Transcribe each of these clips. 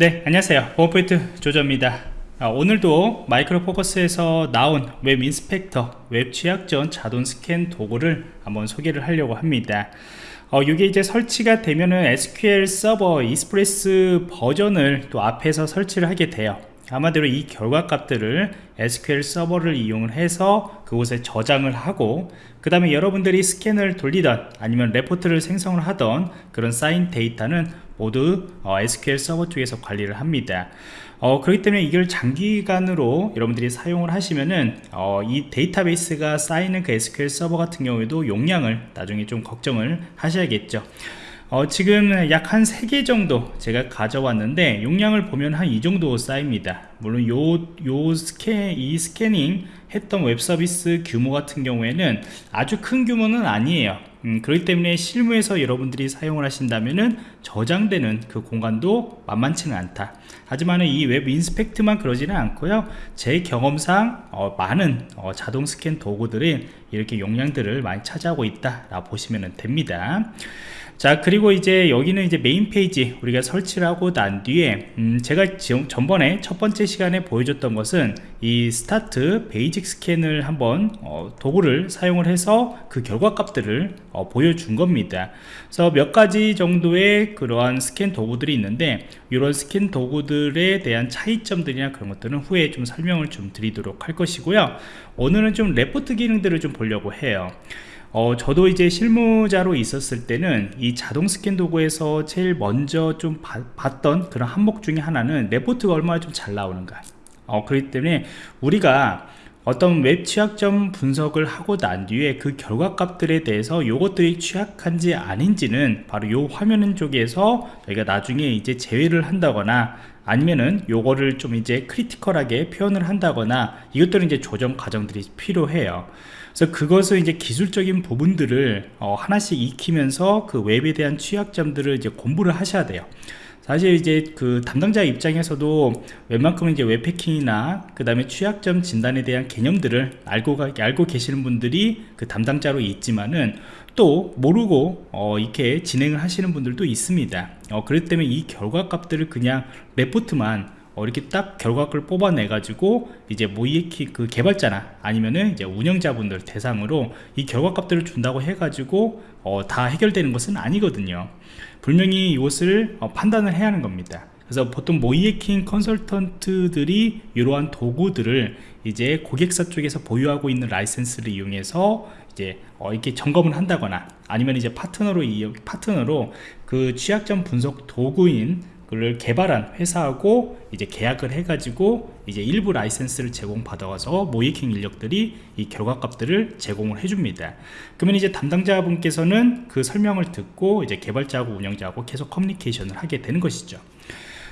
네 안녕하세요. 보안포인트 조조입니다. 아, 오늘도 Micro Focus에서 나온 WebInspect 웹 취약점 자동 스캔 도구를 한번 소개를 하려고 합니다. 어, 이게 이제 설치가 되면은 SQL 서버 Express 버전을 또 앞에서 설치를 하게 돼요 아마도 이 결과 값들을 SQL 서버를 이용을 해서 그곳에 저장을 하고 그 다음에 여러분들이 스캔을 돌리던 아니면 레포트를 생성을 하던 그런 쌓인 데이터는 모두 어, SQL 서버 쪽에서 관리를 합니다. 어, 그렇기 때문에 이걸 장기간으로 여러분들이 사용을 하시면은 어, 이 데이터베이스가 쌓이는 그 SQL 서버 같은 경우에도 용량을 나중에 좀 걱정을 하셔야겠죠 어, 지금 약 한 3개 정도 제가 가져왔는데 용량을 보면 한 이 정도 쌓입니다 물론 요, 요 스캔, 이 스캐닝 했던 웹 서비스 규모 같은 경우에는 아주 큰 규모는 아니에요. 음, 그렇기 때문에 실무에서 여러분들이 사용을 하신다면은 저장되는 그 공간도 만만치는 않다. 하지만 이 WebInspect만 그러지는 않고요. 제 경험상 어, 많은 어, 자동 스캔 도구들이 이렇게 용량들을 많이 차지하고 있다 라 보시면 됩니다. 자 그리고 이제 여기는 이제 메인 페이지 우리가 설치를 하고 난 뒤에 음 제가 지금 전번에 첫 번째 시간에 보여줬던 것은 이 Start Basic Scan을 한번 어 도구를 사용을 해서 그 결과 값들을 어 보여준 겁니다. 그래서 몇 가지 정도의 그러한 스캔 도구들이 있는데 이런 스캔 도구들에 대한 차이점들이나 그런 것들은 후에 좀 설명을 좀 드리도록 할 것이고요. 오늘은 좀 레포트 기능들을 좀 보려고 해요 어, 저도 이제 실무자로 있었을 때는 이 자동 스캔 도구에서 제일 먼저 좀 바, 봤던 그런 항목 중에 하나는 레포트가 얼마나 좀 잘 나오는가. 어, 그렇기 때문에 우리가 어떤 웹 취약점 분석을 하고 난 뒤에 그 결과값들에 대해서 요것들이 취약한지 아닌지는 바로 요 화면 쪽에서 저희가 나중에 이제 제외를 한다거나 아니면은 요거를 좀 이제 크리티컬하게 표현을 한다거나 이것들은 이제 조정 과정들이 필요해요. 그래서 그것을 이제 기술적인 부분들을 어 하나씩 익히면서 그 웹에 대한 취약점들을 이제 공부를 하셔야 돼요 사실 이제 그 담당자 입장에서도 웬만큼은 이제 웹패킹이나 그 다음에 취약점 진단에 대한 개념들을 알고 알고 계시는 분들이 그 담당자로 있지만은 또 모르고 어, 이렇게 진행을 하시는 분들도 있습니다. 어, 그렇기 때문에 이 결과 값들을 그냥 레포트만 어, 이렇게 딱 결과를 뽑아내 가지고 이제 모이에키 그 개발자나 아니면은 이제 운영자분들 대상으로 이 결과값들을 준다고 해 가지고 어, 다 해결되는 것은 아니거든요. 분명히 이것을 어, 판단을 해야 하는 겁니다. 그래서 보통 모이에킹 컨설턴트들이 이러한 도구들을 이제 고객사 쪽에서 보유하고 있는 라이센스를 이용해서 이제 어 이렇게 점검을 한다거나 아니면 이제 파트너로 이 파트너로 그 취약점 분석 도구인 그를 개발한 회사하고 이제 계약을 해가지고 이제 일부 라이센스를 제공받아서 모의해킹 인력들이 이 결과값들을 제공을 해줍니다. 그러면 이제 담당자분께서는 그 설명을 듣고 이제 개발자하고 운영자하고 계속 커뮤니케이션을 하게 되는 것이죠.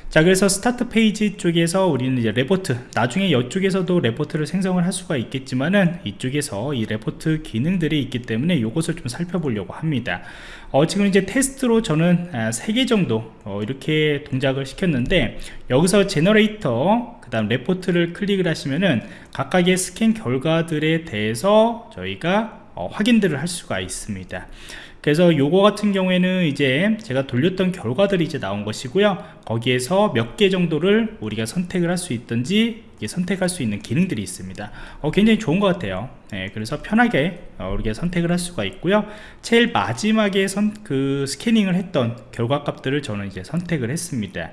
자 그래서 Start Page 쪽에서 우리는 이제 레포트 나중에 이쪽에서도 레포트를 생성을 할 수가 있겠지만은 이쪽에서 이 레포트 기능들이 있기 때문에 이것을 좀 살펴보려고 합니다. 어, 지금 이제 테스트로 저는 아, 3개 정도 어, 이렇게 동작을 시켰는데 여기서 Generate 그 다음 레포트를 클릭을 하시면은 각각의 스캔 결과들에 대해서 저희가 어, 확인들을 할 수가 있습니다 그래서 요거 같은 경우에는 이제 제가 돌렸던 결과들이 이제 나온 것이고요. 거기에서 몇 개 정도를 우리가 선택을 할 수 있든지 선택할 수 있는 기능들이 있습니다. 어, 굉장히 좋은 것 같아요. 네, 그래서 편하게 어, 우리가 선택을 할 수가 있고요. 제일 마지막에 선, 그 스캐닝을 했던 결과 값들을 저는 이제 선택을 했습니다.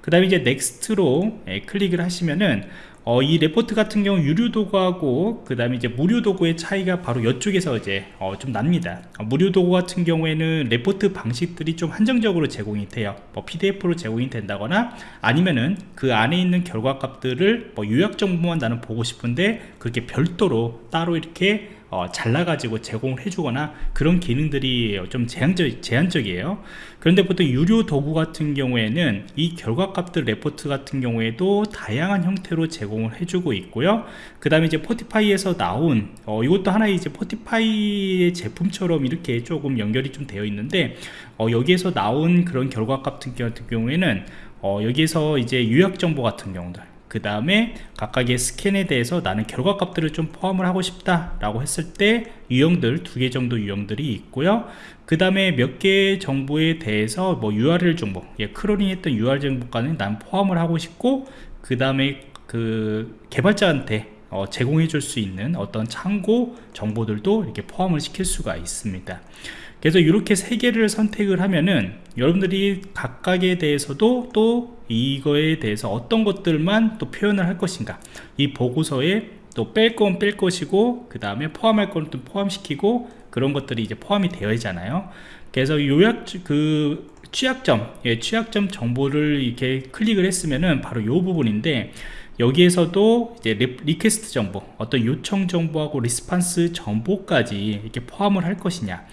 그 다음에 이제 Next로 예, 클릭을 하시면은 어, 이 레포트 같은 경우 유료 도구하고 그 다음에 이제 무료 도구의 차이가 바로 이쪽에서 이제 어, 좀 납니다. 어, 무료 도구 같은 경우에는 레포트 방식들이 좀 한정적으로 제공이 돼요. 뭐 PDF로 제공이 된다거나 아니면은 그 안에 있는 결과 값들을 뭐 요약 정보만 나는 보고 싶은데 그렇게 별도로 따로 이렇게 어, 잘라가지고 제공을 해주거나 그런 기능들이 좀 제한적, 제한적이에요. 그런데 보통 유료 도구 같은 경우에는 이 결과값들 레포트 같은 경우에도 다양한 형태로 제공을 해주고 있고요. 그 다음에 이제 Fortify에서 나온 어, 이것도 하나의 이제 Fortify의 제품처럼 이렇게 조금 연결이 좀 되어 있는데 어, 여기에서 나온 그런 결과 같은 경우에는 어, 여기에서 이제 요약 정보 같은 경우들 그 다음에 각각의 스캔에 대해서 나는 결과값들을 좀 포함을 하고 싶다 라고 했을 때 유형들 두 개 정도 유형들이 있고요. 그 다음에 몇 개의 정보에 대해서 뭐 URL 정보 예, crawling 했던 URL 정보까지는 난 포함을 하고 싶고 그 다음에 그 개발자한테 어, 제공해 줄 수 있는 어떤 참고 정보들도 이렇게 포함을 시킬 수가 있습니다 그래서 이렇게 세 개를 선택을 하면은 여러분들이 각각에 대해서도 또 이거에 대해서 어떤 것들만 또 표현을 할 것인가. 이 보고서에 또 뺄 건 뺄 것이고 그 다음에 포함할 건 또 포함시키고 그런 것들이 이제 포함이 되어 있잖아요. 그래서 요약 그 취약점 예, 취약점 정보를 이렇게 클릭을 했으면은 바로 요 부분인데 여기에서도 이제 request 정보 어떤 요청 정보하고 response 정보까지 이렇게 포함을 할 것이냐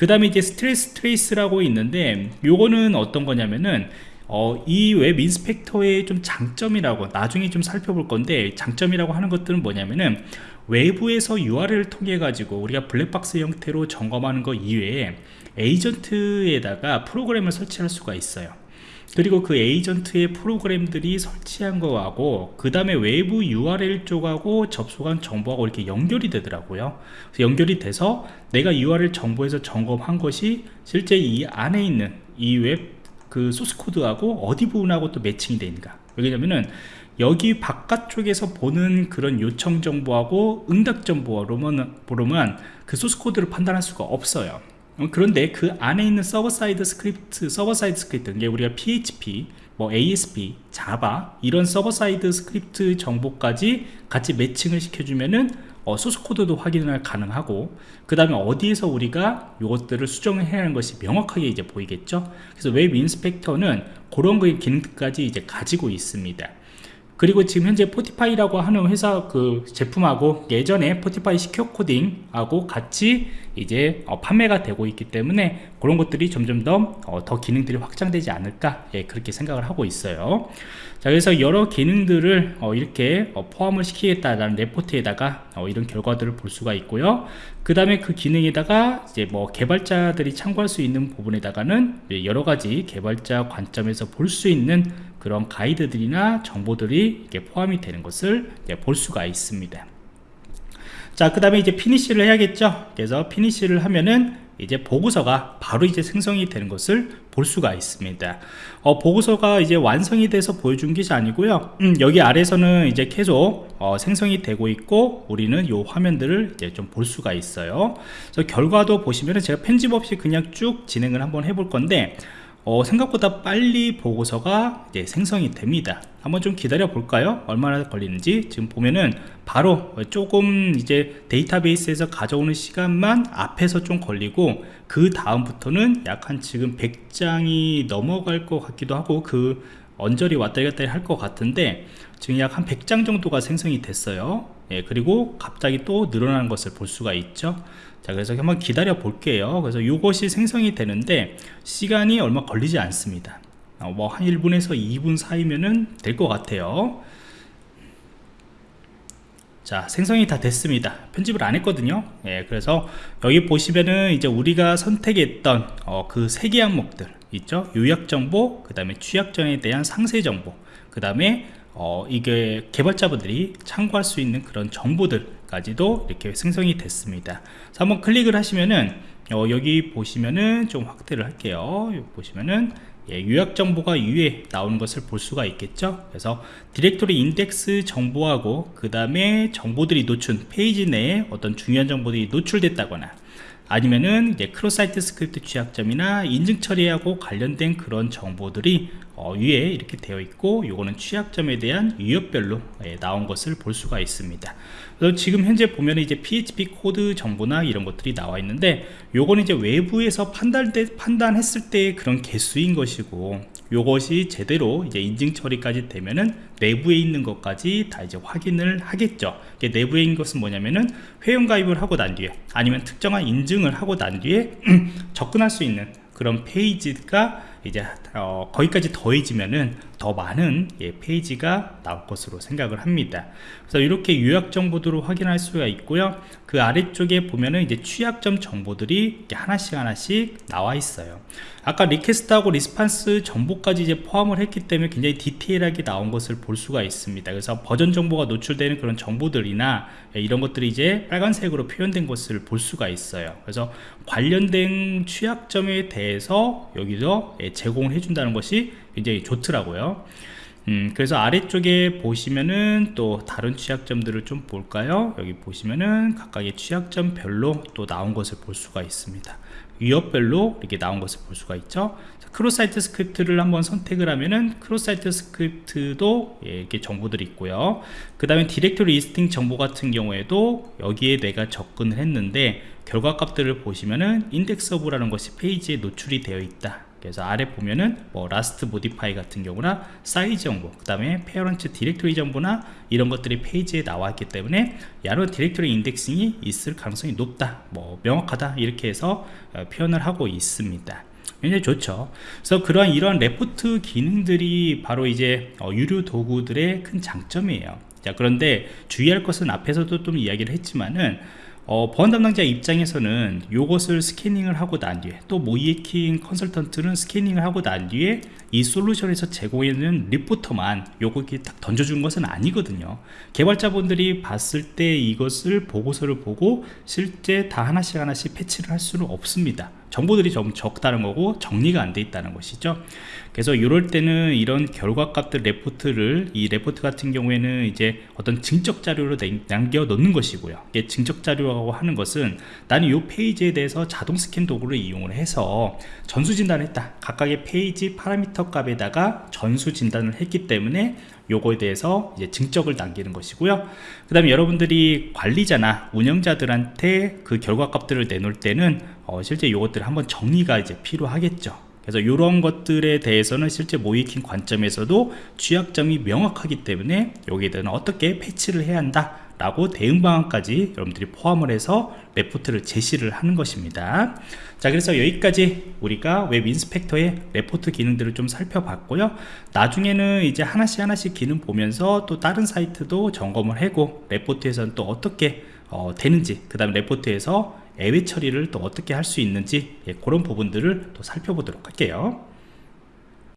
그 다음에 이제 stack trace라고 있는데 요거는 어떤 거냐면은 어, 이 WebInspect의 좀 장점이라고 나중에 좀 살펴볼 건데 장점이라고 하는 것들은 뭐냐면은 외부에서 URL을 통해 가지고 우리가 블랙박스 형태로 점검하는 것 이외에 에이전트에다가 프로그램을 설치할 수가 있어요 그리고 그 에이전트의 프로그램들이 설치한 거하고 그 다음에 외부 URL 쪽하고 접속한 정보하고 이렇게 연결이 되더라고요. 연결이 돼서 내가 URL 정보에서 점검한 것이 실제 이 안에 있는 이 웹 그 소스 코드하고 어디 부분하고 또 매칭이 되는가. 왜냐면은 여기 바깥쪽에서 보는 그런 요청 정보하고 응답 정보로만 그 소스 코드를 판단할 수가 없어요. 어, 그런데 그 안에 있는 server side script server side script 이게 우리가 PHP 뭐 ASP, 자바 이런 server side script 정보까지 같이 매칭을 시켜주면은 어, 소스 코드도 확인을 가능하고 그 다음에 어디에서 우리가 이것들을 수정을 해야 하는 것이 명확하게 이제 보이겠죠? 그래서 WebInspect는 그런 기능까지 이제 가지고 있습니다 그리고 지금 현재 Fortify라고 하는 회사 그 제품하고 예전에 Fortify secure coding하고 같이 이제 어, 판매가 되고 있기 때문에 그런 것들이 점점 더, 어, 더 기능들이 확장되지 않을까 예, 그렇게 생각을 하고 있어요. 자 그래서 여러 기능들을 어, 이렇게 어, 포함을 시키겠다라는 레포트에다가 어, 이런 결과들을 볼 수가 있고요. 그 다음에 그 기능에다가 이제 뭐 개발자들이 참고할 수 있는 부분에다가는 여러 가지 개발자 관점에서 볼 수 있는 그런 가이드들이나 정보들이 이렇게 포함이 되는 것을 볼 수가 있습니다. 자 그 다음에 이제 피니쉬를 해야겠죠? 그래서 피니쉬를 하면은 이제 보고서가 바로 이제 생성이 되는 것을 볼 수가 있습니다. 어, 보고서가 이제 완성이 돼서 보여준 것이 아니고요. 음, 여기 아래서는 이제 계속 어, 생성이 되고 있고 우리는 이 화면들을 이제 좀 볼 수가 있어요. 그래서 결과도 보시면은 제가 편집 없이 그냥 쭉 진행을 한번 해볼 건데 어, 생각보다 빨리 보고서가 이제 생성이 됩니다. 한번 좀 기다려 볼까요? 얼마나 걸리는지. 지금 보면은 바로 조금 이제 데이터베이스에서 가져오는 시간만 앞에서 좀 걸리고 그 다음부터는 약 한 지금 100장이 넘어갈 것 같기도 하고 그 언저리 왔다 갔다 할 것 같은데 지금 약 한 100장 정도가 생성이 됐어요. 예, 그리고 갑자기 또 늘어나는 것을 볼 수가 있죠. 자 그래서 한번 기다려 볼게요. 그래서 이것이 생성이 되는데 시간이 얼마 걸리지 않습니다. 어, 뭐한 1분에서 2분 사이면은 될 것 같아요. 자 생성이 다 됐습니다. 편집을 안 했거든요. 예, 그래서 여기 보시면은 이제 우리가 선택했던 어, 그세 개 항목들 있죠 요약정보 그 다음에 취약점에 대한 상세정보 그 다음에 어, 이게 개발자분들이 참고할 수 있는 그런 정보들까지도 이렇게 생성이 됐습니다. 한번 클릭을 하시면은 어, 여기 보시면은 좀 확대를 할게요. 여기 보시면은 예, 요약 정보가 위에 나오는 것을 볼 수가 있겠죠 그래서 디렉토리 인덱스 정보하고 그 다음에 정보들이 노출 페이지 내에 어떤 중요한 정보들이 노출됐다거나 아니면은 이제 cross site script 취약점이나 인증 처리하고 관련된 그런 정보들이 어, 위에 이렇게 되어 있고 요거는 취약점에 대한 유형별로 예, 나온 것을 볼 수가 있습니다 그래서 지금 현재 보면 이제 PHP 코드 정보나 이런 것들이 나와 있는데 요거는 이제 외부에서 판단 판단했을 때 그런 개수인 것이고 요것이 제대로 이제 인증 처리까지 되면은 내부에 있는 것까지 다 이제 확인을 하겠죠. 내부에 있는 것은 뭐냐면은 회원 가입을 하고 난 뒤에 아니면 특정한 인증을 하고 난 뒤에 접근할 수 있는 그런 페이지가 이제 어, 거기까지 더해지면은 더 많은 예, 페이지가 나올 것으로 생각을 합니다. 그래서 이렇게 요약 정보들을 확인할 수가 있고요. 그 아래쪽에 보면은 이제 취약점 정보들이 하나씩 하나씩 나와 있어요. 아까 request하고 response 정보까지 이제 포함을 했기 때문에 굉장히 디테일하게 나온 것을 볼 수가 있습니다. 그래서 버전 정보가 노출되는 그런 정보들이나 예, 이런 것들이 이제 빨간색으로 표현된 것을 볼 수가 있어요. 그래서 관련된 취약점에 대해서 여기서 예, 제공을 해준다는 것이 굉장히 좋더라고요. 음, 그래서 아래쪽에 보시면은 또 다른 취약점들을 좀 볼까요? 여기 보시면은 각각의 취약점별로 또 나온 것을 볼 수가 있습니다. 위협별로 이렇게 나온 것을 볼 수가 있죠. cross site script를 한번 선택을 하면은 cross site script도 예, 이렇게 정보들이 있고요. 그 다음에 directory listing 정보 같은 경우에도 여기에 내가 접근을 했는데 결과 값들을 보시면은 index of라는 것이 페이지에 노출이 되어 있다 그래서 아래 보면은 뭐 last modify 같은 경우나 사이즈 정보 그 다음에 parent directory 정보나 이런 것들이 페이지에 나와 있기 때문에 바로 directory indexing이 있을 가능성이 높다 뭐 명확하다 이렇게 해서 어, 표현을 하고 있습니다. 굉장히 좋죠. 그래서 그러한 이러한 레포트 기능들이 바로 이제 어, 유료 도구들의 큰 장점이에요. 자 그런데 주의할 것은 앞에서도 좀 이야기를 했지만은 어, 보안 담당자 입장에서는 이것을 스캐닝을 하고 난 뒤에 또 모의해킹 컨설턴트는 스캐닝을 하고 난 뒤에 이 솔루션에서 제공해주는 리포트만 요거 이렇게 딱 던져준 것은 아니거든요. 개발자분들이 봤을 때 이것을 보고서를 보고 실제 다 하나씩 하나씩 패치를 할 수는 없습니다 정보들이 좀 적다는 거고 정리가 안 돼 있다는 것이죠. 그래서 이럴 때는 이런 결과값들 레포트를 이 레포트 같은 경우에는 이제 어떤 증적 자료로 남겨 놓는 것이고요. 이게 증적 자료라고 하는 것은 나는 이 페이지에 대해서 자동 스캔 도구를 이용을 해서 전수 진단을 했다. 각각의 페이지 파라미터 값에다가 전수 진단을 했기 때문에 요거에 대해서 이제 증적을 남기는 것이고요. 그 다음에 여러분들이 관리자나 운영자들한테 그 결과값들을 내놓을 때는 어 실제 이것들을 한번 정리가 이제 필요하겠죠. 그래서 이런 것들에 대해서는 실제 모의해킹 관점에서도 취약점이 명확하기 때문에 여기에 대한 어떻게 패치를 해야 한다 라고 대응 방안까지 여러분들이 포함을 해서 레포트를 제시를 하는 것입니다. 자 그래서 여기까지 우리가 WebInspect의 레포트 기능들을 좀 살펴봤고요. 나중에는 이제 하나씩 하나씩 기능 보면서 또 다른 사이트도 점검을 하고 레포트에서는 또 어떻게 어, 되는지 그 다음 레포트에서 애외 처리를 또 어떻게 할 수 있는지 예, 그런 부분들을 또 살펴보도록 할게요